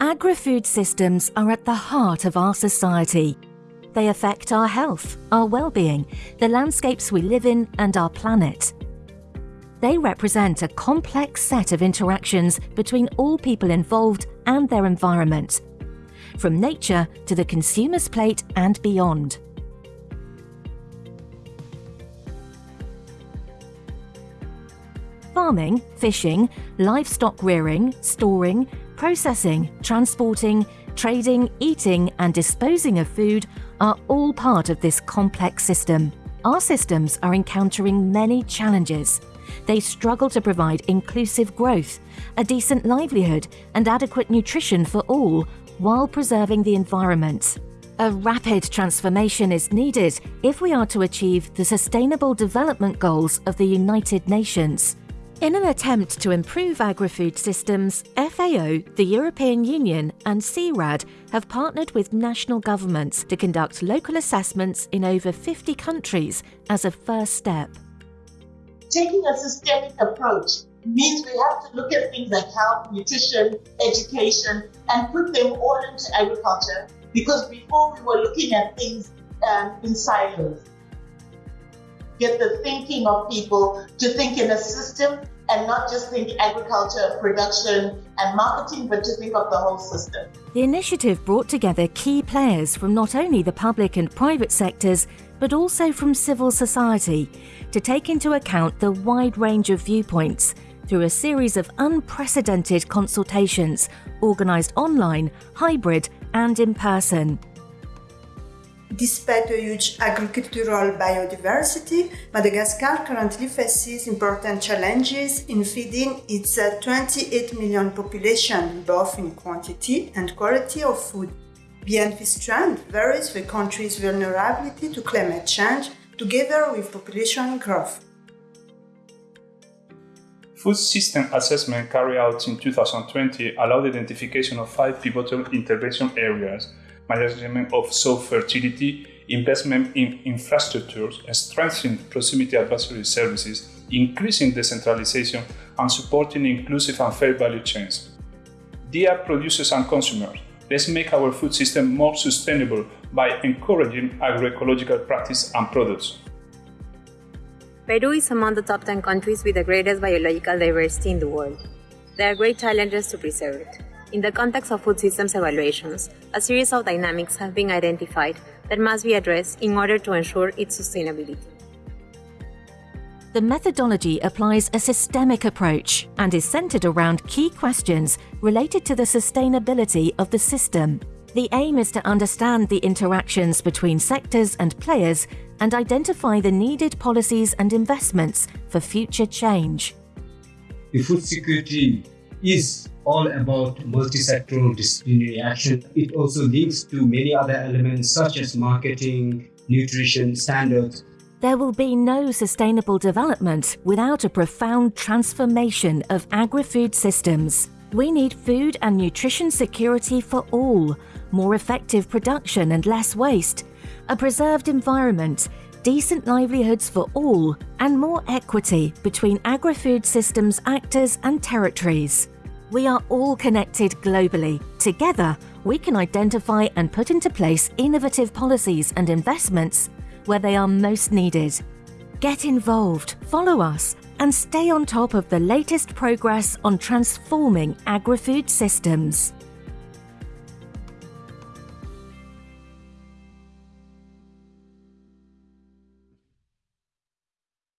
Agri-food systems are at the heart of our society. They affect our health, our well-being, the landscapes we live in and our planet. They represent a complex set of interactions between all people involved and their environment, from nature to the consumer's plate and beyond. Farming, fishing, livestock rearing, storing, processing, transporting, trading, eating and disposing of food are all part of this complex system. Our systems are encountering many challenges. They struggle to provide inclusive growth, a decent livelihood and adequate nutrition for all while preserving the environment. A rapid transformation is needed if we are to achieve the Sustainable Development Goals of the United Nations. In an attempt to improve agri-food systems, FAO, the European Union and CIRAD have partnered with national governments to conduct local assessments in over 50 countries as a first step. Taking a systemic approach means we have to look at things like health, nutrition, education, and put them all into agriculture because before we were looking at things um, in silos get the thinking of people to think in a system and not just think agriculture, production, and marketing, but to think of the whole system. The initiative brought together key players from not only the public and private sectors, but also from civil society to take into account the wide range of viewpoints through a series of unprecedented consultations organised online, hybrid, and in person. Despite a huge agricultural biodiversity, Madagascar currently faces important challenges in feeding its uh, 28 million population, both in quantity and quality of food. Beyond this trend varies the country's vulnerability to climate change together with population growth. Food system assessment carried out in 2020 allowed the identification of five pivotal intervention areas management of soil fertility, investment in infrastructures, and strengthening proximity advisory services, increasing decentralization, and supporting inclusive and fair value chains. Dear producers and consumers, let's make our food system more sustainable by encouraging agroecological practice and products. Peru is among the top 10 countries with the greatest biological diversity in the world. There are great challenges to preserve it. In the context of food systems evaluations, a series of dynamics have been identified that must be addressed in order to ensure its sustainability. The methodology applies a systemic approach and is centered around key questions related to the sustainability of the system. The aim is to understand the interactions between sectors and players and identify the needed policies and investments for future change. The food security is all about multi-sectoral disciplinary action. It also links to many other elements such as marketing, nutrition, standards. There will be no sustainable development without a profound transformation of agri-food systems. We need food and nutrition security for all, more effective production and less waste, a preserved environment, decent livelihoods for all, and more equity between agri-food systems actors and territories. We are all connected globally. Together, we can identify and put into place innovative policies and investments where they are most needed. Get involved, follow us, and stay on top of the latest progress on transforming agri-food systems.